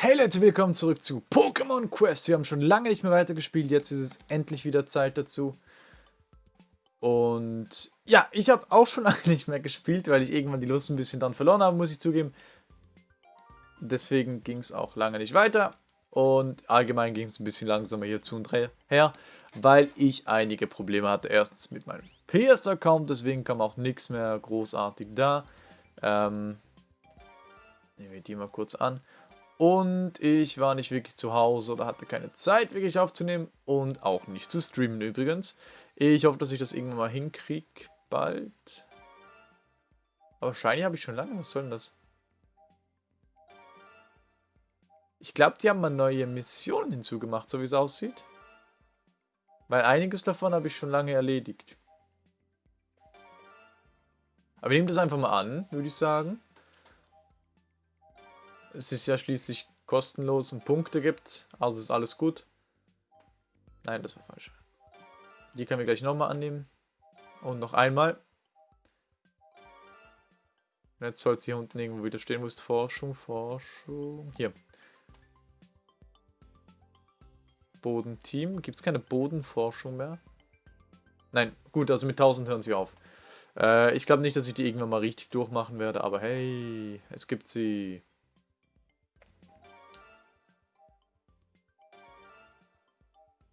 Hey Leute, willkommen zurück zu Pokémon Quest. Wir haben schon lange nicht mehr weitergespielt, jetzt ist es endlich wieder Zeit dazu. Und ja, ich habe auch schon lange nicht mehr gespielt, weil ich irgendwann die Lust ein bisschen dann verloren habe, muss ich zugeben. Deswegen ging es auch lange nicht weiter. Und allgemein ging es ein bisschen langsamer hier zu und her, weil ich einige Probleme hatte. Erstens mit meinem PS-Account, deswegen kam auch nichts mehr großartig da. Ähm, nehmen wir die mal kurz an. Und ich war nicht wirklich zu Hause oder hatte keine Zeit wirklich aufzunehmen und auch nicht zu streamen übrigens. Ich hoffe, dass ich das irgendwann mal hinkriege, bald. Aber wahrscheinlich habe ich schon lange, was soll denn das? Ich glaube, die haben mal neue Missionen hinzugemacht, so wie es aussieht. Weil einiges davon habe ich schon lange erledigt. Aber nehmt das einfach mal an, würde ich sagen. Es ist ja schließlich kostenlos und Punkte gibt, also ist alles gut. Nein, das war falsch. Die können wir gleich nochmal annehmen. Und noch einmal. Jetzt soll es hier unten irgendwo wieder stehen, wo ist Forschung, Forschung. Hier. Bodenteam. Gibt es keine Bodenforschung mehr? Nein, gut, also mit 1000 hören sie auf. Äh, ich glaube nicht, dass ich die irgendwann mal richtig durchmachen werde, aber hey, es gibt sie.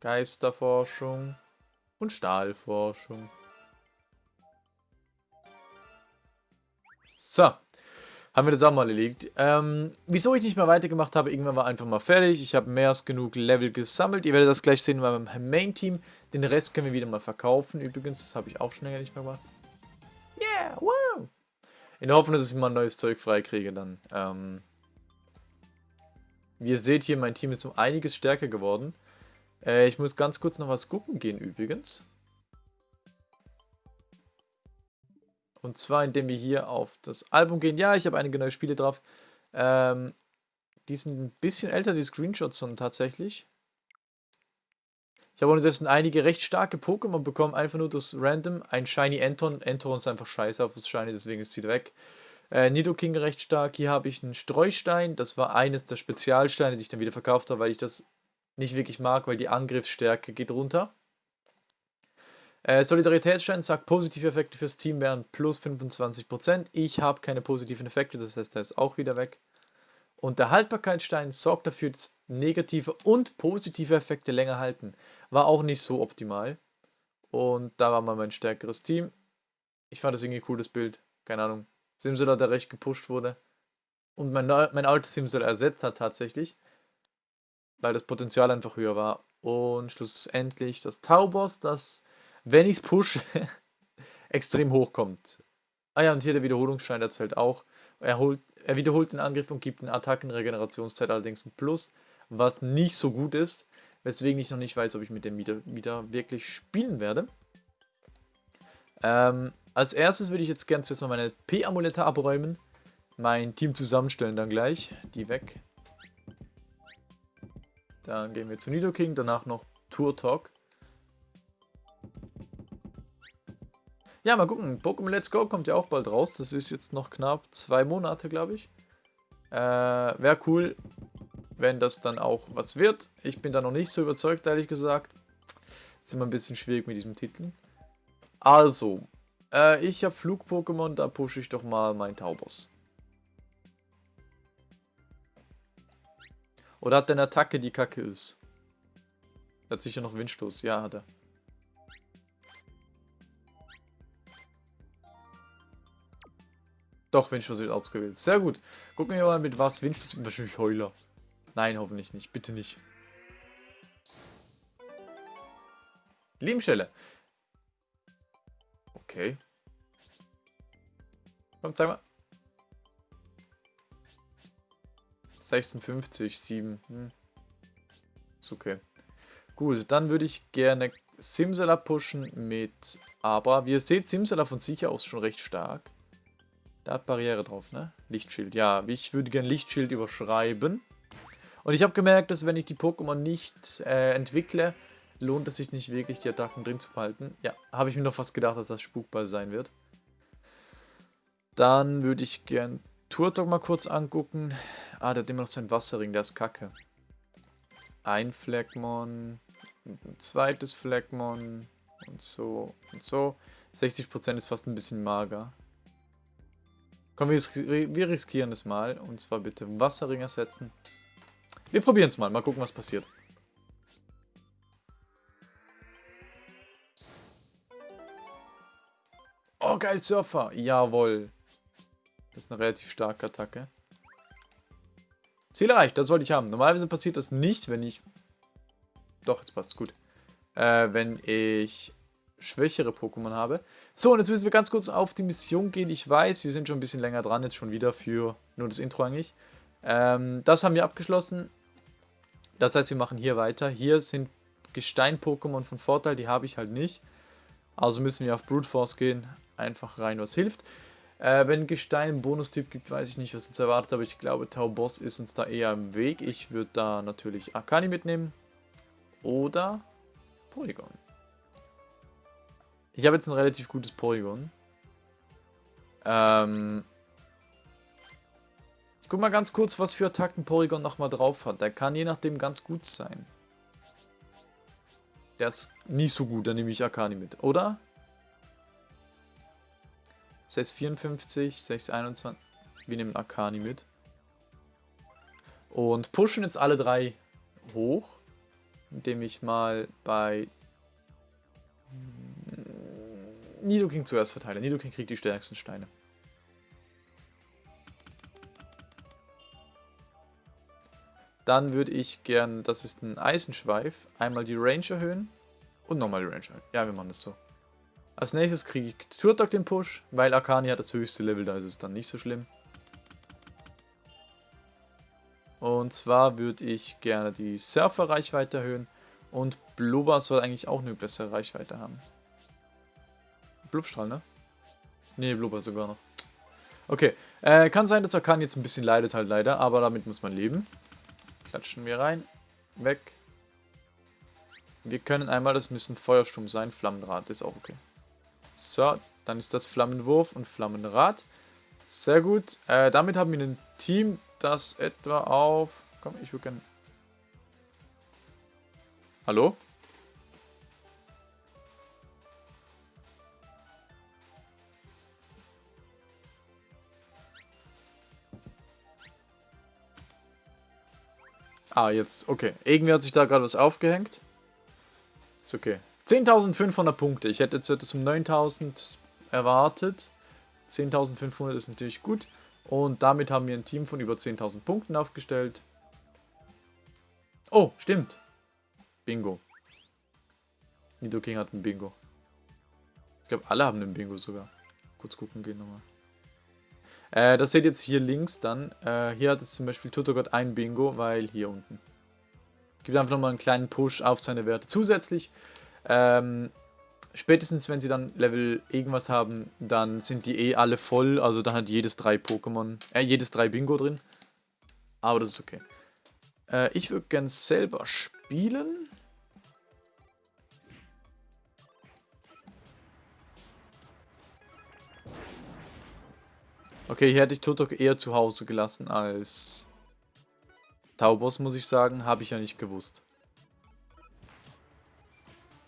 Geisterforschung und Stahlforschung. So, haben wir das auch mal erledigt. Ähm, wieso ich nicht mehr weitergemacht habe, irgendwann war einfach mal fertig. Ich habe mehr als genug Level gesammelt. Ihr werdet das gleich sehen beim Main-Team. Den Rest können wir wieder mal verkaufen. Übrigens, das habe ich auch schon länger nicht mehr gemacht. Yeah, wow! In der Hoffnung, dass ich mal neues Zeug freikriege dann. Ähm, wie ihr seht hier, mein Team ist um einiges stärker geworden. Äh, ich muss ganz kurz noch was gucken gehen übrigens. Und zwar, indem wir hier auf das Album gehen. Ja, ich habe einige neue Spiele drauf. Ähm, die sind ein bisschen älter, die Screenshots sind tatsächlich. Ich habe unterdessen einige recht starke Pokémon bekommen, einfach nur das Random. Ein Shiny Anton. Anton ist einfach scheiße auf das Shiny, deswegen ist sie weg. Äh, Nidoking recht stark. Hier habe ich einen Streustein. Das war eines der Spezialsteine, die ich dann wieder verkauft habe, weil ich das nicht wirklich mag, weil die Angriffsstärke geht runter. Äh, Solidaritätsstein sagt, positive Effekte fürs Team wären plus 25%. Ich habe keine positiven Effekte, das heißt, der ist auch wieder weg. Und der Haltbarkeitsstein sorgt dafür, dass negative und positive Effekte länger halten. War auch nicht so optimal. Und da war mal mein stärkeres Team. Ich fand das irgendwie ein cooles Bild. Keine Ahnung. Simsela, der recht gepusht wurde. Und mein, mein altes Simsela ersetzt hat tatsächlich weil das Potenzial einfach höher war. Und schlussendlich das Taubos, das, wenn ich es pushe, extrem hoch kommt. Ah ja, und hier der Wiederholungsschein, der zählt auch. Er, holt, er wiederholt den Angriff und gibt eine Attackenregenerationszeit allerdings ein Plus, was nicht so gut ist, weswegen ich noch nicht weiß, ob ich mit dem wieder, wieder wirklich spielen werde. Ähm, als erstes würde ich jetzt gerne zuerst mal meine P-Amulette abräumen, mein Team zusammenstellen dann gleich, die weg. Dann gehen wir zu Nidoking, danach noch Tour Talk. Ja, mal gucken. Pokémon Let's Go kommt ja auch bald raus. Das ist jetzt noch knapp zwei Monate, glaube ich. Äh, Wäre cool, wenn das dann auch was wird. Ich bin da noch nicht so überzeugt, ehrlich gesagt. Ist immer ein bisschen schwierig mit diesem Titel. Also, äh, ich habe Flug-Pokémon, da pushe ich doch mal mein Taubos. Oder hat der eine Attacke, die kacke ist? Er hat sicher noch Windstoß. Ja, hat er. Doch, Windstoß wird ausgewählt. Sehr gut. Gucken wir mal, mit was Windstoß... Wahrscheinlich Heuler. Nein, hoffentlich nicht. Bitte nicht. Lebenstelle. Okay. Komm, zeig mal. 56, 7. Hm. Ist okay. Gut, dann würde ich gerne Simsala pushen mit Abra. Wie ihr seht, Simsala von sich aus schon recht stark. Da hat Barriere drauf, ne? Lichtschild. Ja, ich würde gerne Lichtschild überschreiben. Und ich habe gemerkt, dass wenn ich die Pokémon nicht äh, entwickle, lohnt es sich nicht wirklich, die Attacken drin zu behalten. Ja, habe ich mir noch fast gedacht, dass das Spukball sein wird. Dann würde ich gern Turtok mal kurz angucken. Ah, der hat immer noch seinen Wasserring, der ist kacke. Ein Flagmon, ein zweites Flagmon und so und so. 60% ist fast ein bisschen mager. Komm, wir, wir riskieren es mal. Und zwar bitte Wasserring ersetzen. Wir probieren es mal. Mal gucken, was passiert. Oh, geil, Surfer. Jawohl. Das ist eine relativ starke Attacke. Ziel erreicht, das wollte ich haben. Normalerweise passiert das nicht, wenn ich... Doch, jetzt passt es gut. Äh, wenn ich schwächere Pokémon habe. So, und jetzt müssen wir ganz kurz auf die Mission gehen. Ich weiß, wir sind schon ein bisschen länger dran, jetzt schon wieder für nur das Intro eigentlich. Ähm, das haben wir abgeschlossen. Das heißt, wir machen hier weiter. Hier sind Gestein-Pokémon von Vorteil, die habe ich halt nicht. Also müssen wir auf Brute Force gehen. Einfach rein, was hilft. Äh, wenn Gestein Bonustyp gibt, weiß ich nicht, was uns erwartet, aber ich glaube, Tau Boss ist uns da eher im Weg. Ich würde da natürlich Akani mitnehmen. Oder Polygon. Ich habe jetzt ein relativ gutes Polygon. Ähm ich guck mal ganz kurz, was für Attacken Polygon nochmal drauf hat. Der kann je nachdem ganz gut sein. Der ist nicht so gut, dann nehme ich Akani mit, oder? 654, 621. Wir nehmen Akani mit. Und pushen jetzt alle drei hoch. Indem ich mal bei Nidoking zuerst verteile. Nidoking kriegt die stärksten Steine. Dann würde ich gern, das ist ein Eisenschweif, einmal die Range erhöhen und nochmal die Range erhöhen. Ja, wir machen das so. Als nächstes kriege ich Turtok den Push, weil Akani hat das höchste Level, da ist es dann nicht so schlimm. Und zwar würde ich gerne die Surfer-Reichweite erhöhen und Blubber soll eigentlich auch eine bessere Reichweite haben. Blubstrahl, ne? Ne, Blubber sogar noch. Okay, äh, kann sein, dass Akan jetzt ein bisschen leidet halt leider, aber damit muss man leben. Klatschen wir rein. Weg. Wir können einmal, das müssen Feuersturm sein, Flammenrad, ist auch okay. So, dann ist das Flammenwurf und Flammenrad. Sehr gut. Äh, damit haben wir ein Team, das etwa auf... Komm, ich würde gerne... Hallo? Ah, jetzt, okay. Irgendwie hat sich da gerade was aufgehängt. Ist okay. 10.500 Punkte. Ich hätte jetzt etwas um 9.000 erwartet. 10.500 ist natürlich gut. Und damit haben wir ein Team von über 10.000 Punkten aufgestellt. Oh, stimmt. Bingo. Nidoking hat ein Bingo. Ich glaube, alle haben ein Bingo sogar. Kurz gucken gehen nochmal. Äh, das seht ihr jetzt hier links dann. Äh, hier hat es zum Beispiel Tutogott ein Bingo, weil hier unten. Gibt einfach nochmal einen kleinen Push auf seine Werte zusätzlich. Ähm, spätestens wenn sie dann Level irgendwas haben, dann sind die eh alle voll. Also dann hat jedes drei Pokémon, äh, jedes drei Bingo drin. Aber das ist okay. Äh, ich würde gern selber spielen. Okay, hier hätte ich Totok eher zu Hause gelassen als Taubos, muss ich sagen. Habe ich ja nicht gewusst.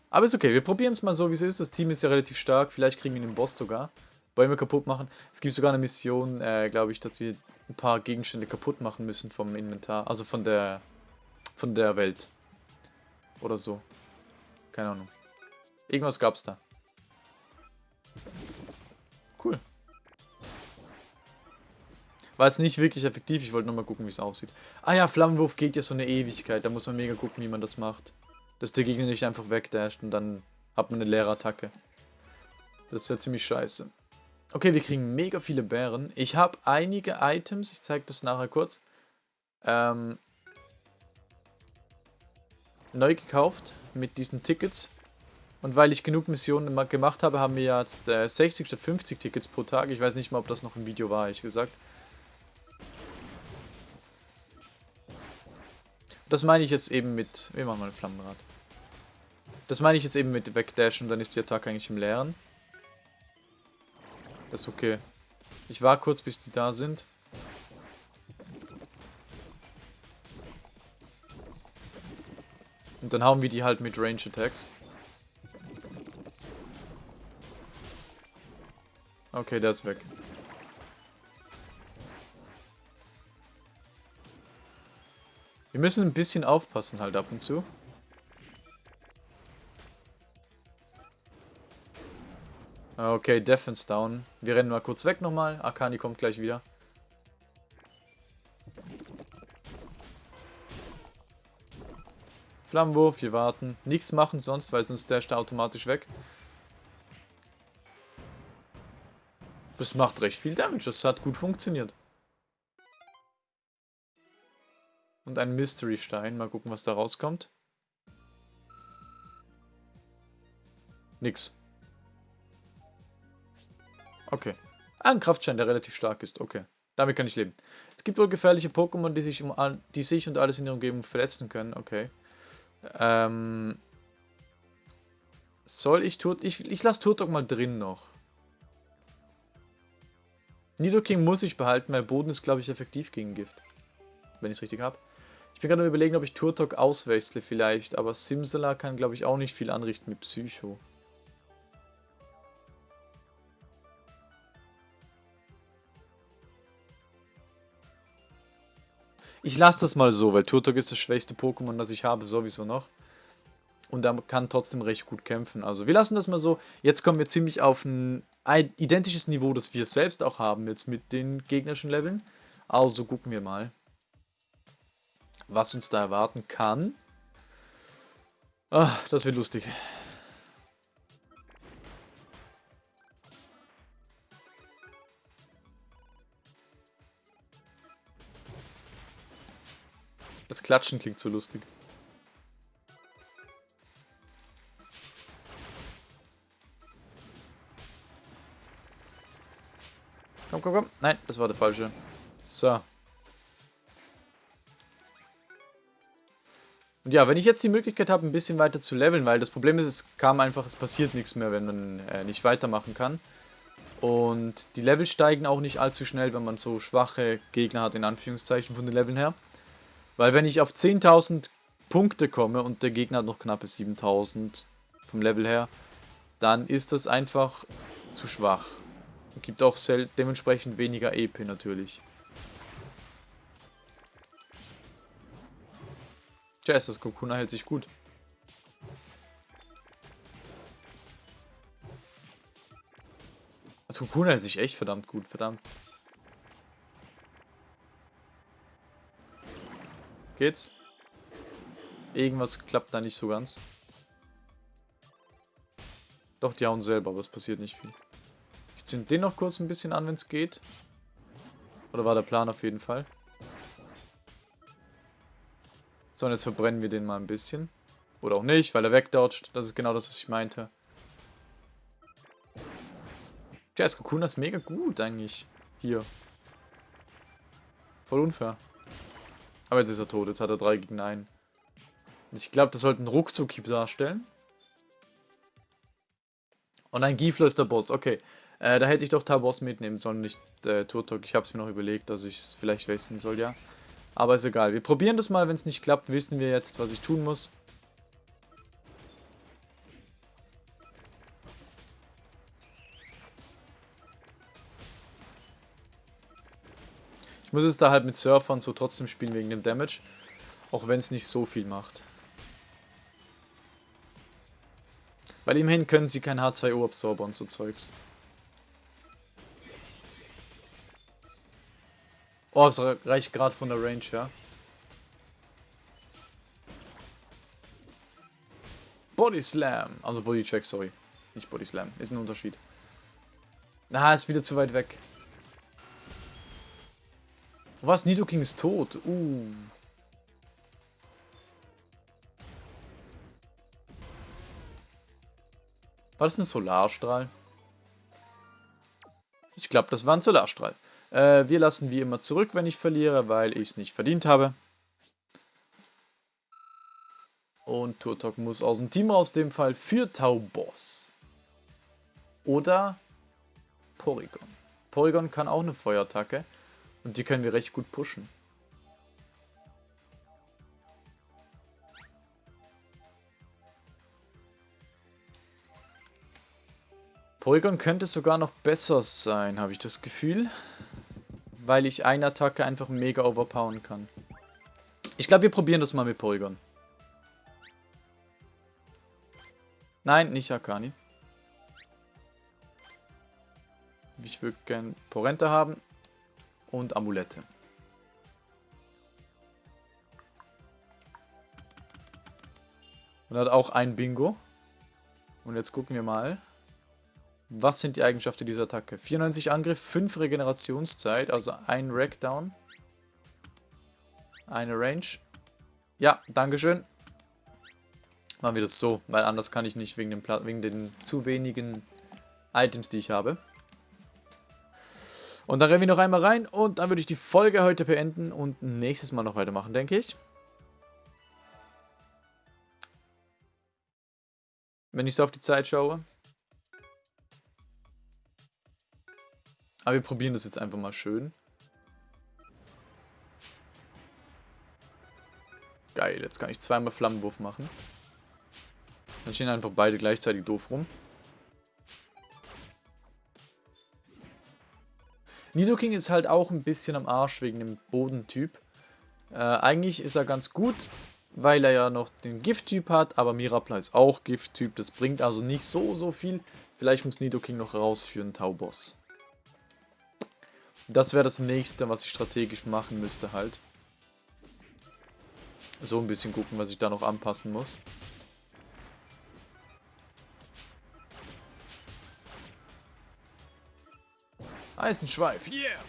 Aber ist okay, wir probieren es mal so, wie es ist. Das Team ist ja relativ stark. Vielleicht kriegen wir den Boss sogar. Bäume kaputt machen. Es gibt sogar eine Mission, äh, glaube ich, dass wir ein paar Gegenstände kaputt machen müssen vom Inventar. Also von der, von der Welt. Oder so. Keine Ahnung. Irgendwas gab es da. Cool. War jetzt nicht wirklich effektiv, ich wollte nochmal gucken, wie es aussieht. Ah ja, Flammenwurf geht ja so eine Ewigkeit, da muss man mega gucken, wie man das macht. Dass der Gegner nicht einfach wegdasht und dann hat man eine leere Attacke. Das wäre ziemlich scheiße. Okay, wir kriegen mega viele Bären. Ich habe einige Items, ich zeige das nachher kurz, ähm, neu gekauft mit diesen Tickets. Und weil ich genug Missionen gemacht habe, haben wir jetzt äh, 60 statt 50 Tickets pro Tag. Ich weiß nicht mal, ob das noch ein Video war, ehrlich gesagt. Das meine ich jetzt eben mit... Wir machen mal ein Flammenrad. Das meine ich jetzt eben mit Wegdashen, dann ist die Attacke eigentlich im Leeren. Das ist okay. Ich war kurz, bis die da sind. Und dann hauen wir die halt mit Range Attacks. Okay, der ist weg. Wir müssen ein bisschen aufpassen halt ab und zu. Okay, Defense down. Wir rennen mal kurz weg nochmal. Akani kommt gleich wieder. Flammenwurf, wir warten. Nichts machen sonst, weil sonst dasht er automatisch weg. Das macht recht viel Damage. Das hat gut funktioniert. Und ein Mystery-Stein. Mal gucken, was da rauskommt. Nix. Okay. Ah, ein Kraftschein, der relativ stark ist. Okay. Damit kann ich leben. Es gibt wohl gefährliche Pokémon, die sich, um, die sich und alles in der Umgebung verletzen können. Okay. Ähm... Soll ich Tut... Ich, ich lasse Turtok mal drin noch. Nidoking muss ich behalten, weil Boden ist, glaube ich, effektiv gegen Gift. Wenn ich es richtig habe. Ich bin gerade überlegen, ob ich Turtok auswechsle vielleicht, aber Simsala kann, glaube ich, auch nicht viel anrichten mit Psycho. Ich lasse das mal so, weil Turtok ist das schwächste Pokémon, das ich habe, sowieso noch. Und er kann trotzdem recht gut kämpfen. Also wir lassen das mal so. Jetzt kommen wir ziemlich auf ein identisches Niveau, das wir selbst auch haben jetzt mit den gegnerischen Leveln. Also gucken wir mal, was uns da erwarten kann. Ah, das wird lustig. Klatschen klingt so lustig. Komm, komm, komm. Nein, das war der falsche. So. Und ja, wenn ich jetzt die Möglichkeit habe, ein bisschen weiter zu leveln, weil das Problem ist, es kam einfach, es passiert nichts mehr, wenn man äh, nicht weitermachen kann. Und die Level steigen auch nicht allzu schnell, wenn man so schwache Gegner hat, in Anführungszeichen, von den Leveln her. Weil wenn ich auf 10.000 Punkte komme und der Gegner hat noch knappe 7.000 vom Level her, dann ist das einfach zu schwach. Gibt auch dementsprechend weniger EP natürlich. Tja, das Kokuna hält sich gut. Das Kokuna hält sich echt verdammt gut, verdammt. Geht's? Irgendwas klappt da nicht so ganz. Doch, die hauen selber, aber es passiert nicht viel. Ich zünd den noch kurz ein bisschen an, wenn es geht. Oder war der Plan auf jeden Fall. So, und jetzt verbrennen wir den mal ein bisschen. Oder auch nicht, weil er wegdodgt. Das ist genau das, was ich meinte. Jazz Kokuna ist mega gut eigentlich. Hier. Voll unfair. Aber jetzt ist er tot. Jetzt hat er 3 gegen 1. Und ich glaube, das sollte ein ruckzuck darstellen. Und ein Gifler ist der Boss. Okay. Äh, da hätte ich doch Tabos mitnehmen sollen, nicht äh, Turtok. Ich habe es mir noch überlegt, dass ich es vielleicht wechseln soll, ja. Aber ist egal. Wir probieren das mal. Wenn es nicht klappt, wissen wir jetzt, was ich tun muss. Ich muss es da halt mit Surfern so trotzdem spielen wegen dem Damage. Auch wenn es nicht so viel macht. Weil immerhin können sie kein H2O absorber und so Zeugs. Oh, es reicht gerade von der Range, ja. Body Slam. Also Body Check, sorry. Nicht Body Slam. Ist ein Unterschied. Na, ist wieder zu weit weg. Was? Nidoking ist tot. Uh. War das ein Solarstrahl? Ich glaube, das war ein Solarstrahl. Äh, wir lassen wie immer zurück, wenn ich verliere, weil ich es nicht verdient habe. Und Turtok muss aus dem Team aus dem Fall für Taubos. Oder Porygon. Porygon kann auch eine Feuerattacke. Und die können wir recht gut pushen. Polygon könnte sogar noch besser sein, habe ich das Gefühl. Weil ich eine Attacke einfach mega overpowern kann. Ich glaube, wir probieren das mal mit Polygon. Nein, nicht Akani. Ich würde gern Porenta haben und Amulette. Und hat auch ein Bingo. Und jetzt gucken wir mal. Was sind die Eigenschaften dieser Attacke? 94 Angriff, 5 Regenerationszeit, also ein Rackdown. Eine Range. Ja, Dankeschön. Machen wir das so, weil anders kann ich nicht wegen, dem wegen den zu wenigen Items, die ich habe. Und dann rennen wir noch einmal rein und dann würde ich die Folge heute beenden und nächstes Mal noch weitermachen, denke ich. Wenn ich so auf die Zeit schaue. Aber wir probieren das jetzt einfach mal schön. Geil, jetzt kann ich zweimal Flammenwurf machen. Dann stehen einfach beide gleichzeitig doof rum. Nidoking ist halt auch ein bisschen am Arsch wegen dem Bodentyp. Äh, eigentlich ist er ganz gut, weil er ja noch den Gifttyp hat, aber Mirapla ist auch Gifttyp. Das bringt also nicht so, so viel. Vielleicht muss Nidoking noch raus für einen Tauboss. Das wäre das nächste, was ich strategisch machen müsste halt. So ein bisschen gucken, was ich da noch anpassen muss. Eisenschweif, yeah!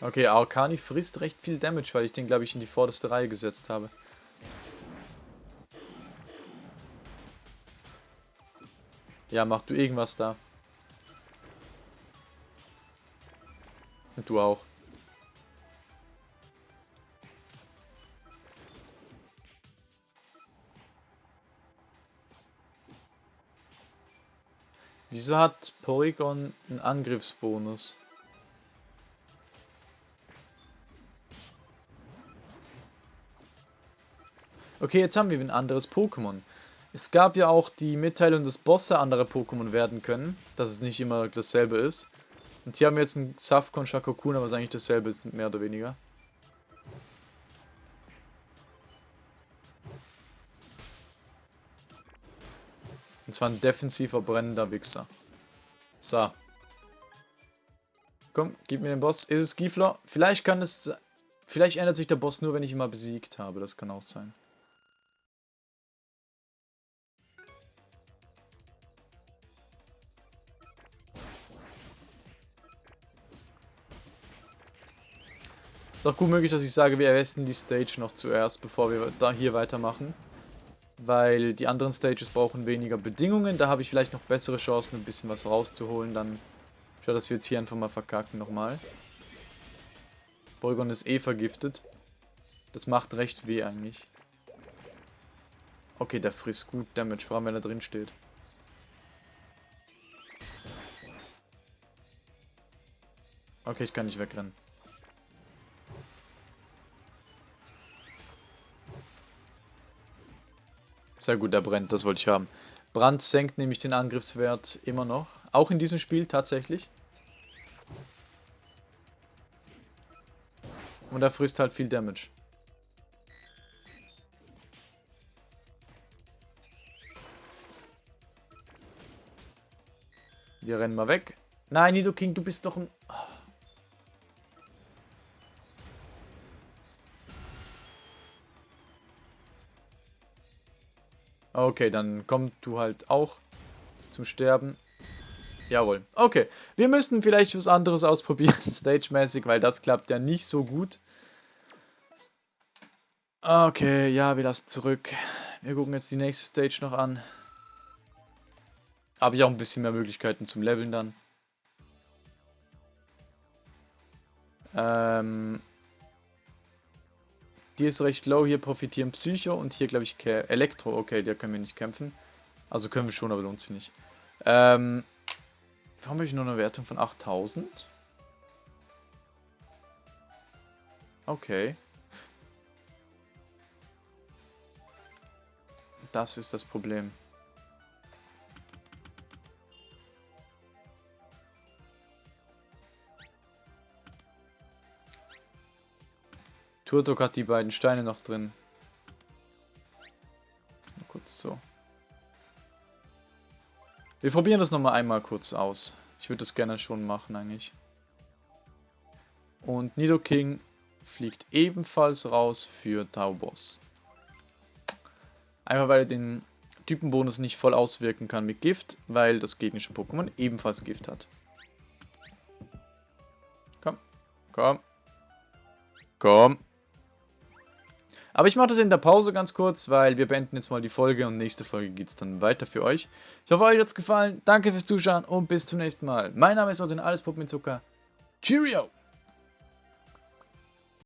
Okay, Arcani frisst recht viel Damage, weil ich den, glaube ich, in die vorderste Reihe gesetzt habe. Ja, mach du irgendwas da. Und du auch. Wieso hat Porygon einen Angriffsbonus? Okay, jetzt haben wir ein anderes Pokémon. Es gab ja auch die Mitteilung, dass Bosse andere Pokémon werden können, dass es nicht immer dasselbe ist. Und hier haben wir jetzt einen Safkon Shakokun, aber es eigentlich dasselbe ist, mehr oder weniger. Und zwar ein defensiver brennender Wichser. So. Komm, gib mir den Boss. Ist es Giefler? Vielleicht kann es... Vielleicht ändert sich der Boss nur, wenn ich ihn mal besiegt habe. Das kann auch sein. Ist auch gut möglich, dass ich sage, wir erwesten die Stage noch zuerst, bevor wir da hier weitermachen weil die anderen Stages brauchen weniger Bedingungen. Da habe ich vielleicht noch bessere Chancen, ein bisschen was rauszuholen. Dann schaut, dass wir jetzt hier einfach mal verkacken nochmal. Porygon ist eh vergiftet. Das macht recht weh eigentlich. Okay, der frisst gut Damage, vor allem wenn er drin steht. Okay, ich kann nicht wegrennen. Sehr gut, der brennt, das wollte ich haben. Brand senkt nämlich den Angriffswert immer noch. Auch in diesem Spiel tatsächlich. Und er frisst halt viel Damage. Wir rennen mal weg. Nein, Nidoking, du bist doch ein... Okay, dann komm du halt auch zum Sterben. Jawohl. Okay, wir müssen vielleicht was anderes ausprobieren, stage-mäßig, weil das klappt ja nicht so gut. Okay, ja, wir lassen zurück. Wir gucken jetzt die nächste Stage noch an. Habe ich auch ein bisschen mehr Möglichkeiten zum Leveln dann. Ähm, die ist recht low, hier profitieren Psycho und hier glaube ich Elektro. Okay, der können wir nicht kämpfen. Also können wir schon, aber lohnt sich nicht. Ähm, warum habe ich nur eine Wertung von 8000? Okay. Das ist das Problem. Turtok hat die beiden Steine noch drin. Mal kurz so. Wir probieren das nochmal einmal kurz aus. Ich würde das gerne schon machen eigentlich. Und Nidoking fliegt ebenfalls raus für Taubos. Einfach weil er den Typenbonus nicht voll auswirken kann mit Gift, weil das gegnerische Pokémon ebenfalls Gift hat. Komm, komm, komm. Aber ich mache das in der Pause ganz kurz, weil wir beenden jetzt mal die Folge und nächste Folge geht es dann weiter für euch. Ich hoffe, euch hat es gefallen. Danke fürs Zuschauen und bis zum nächsten Mal. Mein Name ist Odin, alles Puppen mit Zucker. Cheerio!